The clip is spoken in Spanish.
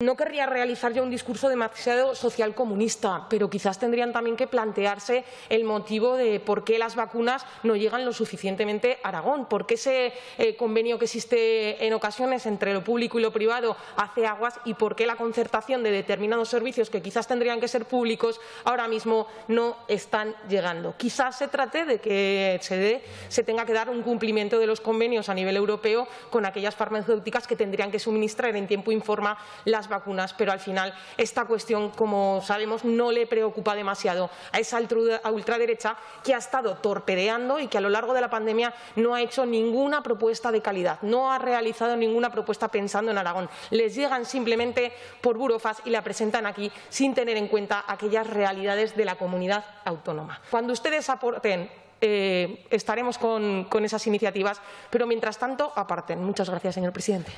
No querría realizar ya un discurso demasiado social comunista, pero quizás tendrían también que plantearse el motivo de por qué las vacunas no llegan lo suficientemente a Aragón, por qué ese eh, convenio que existe en ocasiones entre lo público y lo privado hace aguas y por qué la concertación de determinados servicios que quizás tendrían que ser públicos ahora mismo no están llegando. Quizás se trate de que se, dé, se tenga que dar un cumplimiento de los convenios a nivel europeo con aquellas farmacéuticas que tendrían que suministrar en tiempo y forma vacunas, pero al final esta cuestión, como sabemos, no le preocupa demasiado a esa ultraderecha que ha estado torpedeando y que a lo largo de la pandemia no ha hecho ninguna propuesta de calidad, no ha realizado ninguna propuesta pensando en Aragón. Les llegan simplemente por burofas y la presentan aquí sin tener en cuenta aquellas realidades de la comunidad autónoma. Cuando ustedes aporten eh, estaremos con esas iniciativas, pero mientras tanto aparten. Muchas gracias, señor presidente.